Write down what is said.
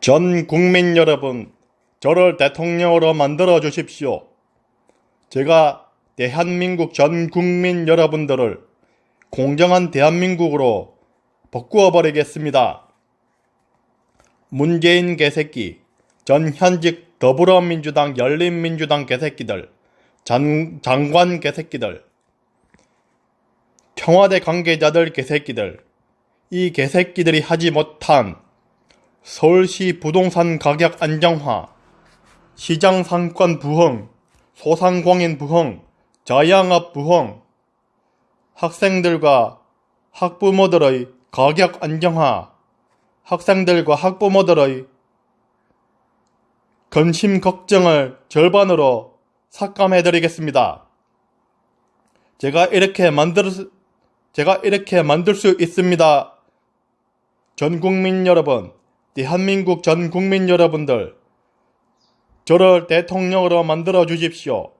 전 국민 여러분, 저를 대통령으로 만들어 주십시오. 제가 대한민국 전 국민 여러분들을 공정한 대한민국으로 바꾸어 버리겠습니다. 문재인 개새끼, 전 현직 더불어민주당 열린민주당 개새끼들, 장, 장관 개새끼들, 청와대 관계자들 개새끼들, 이 개새끼들이 하지 못한 서울시 부동산 가격 안정화, 시장 상권 부흥, 소상공인 부흥, 자영업 부흥, 학생들과 학부모들의 가격 안정화, 학생들과 학부모들의 근심 걱정을 절반으로 삭감해 드리겠습니다. 제가 이렇게 만들 제가 이렇게 만들 수 있습니다. 전 국민 여러분, 대한민국 전 국민 여러분들, 저를 대통령으로 만들어 주십시오.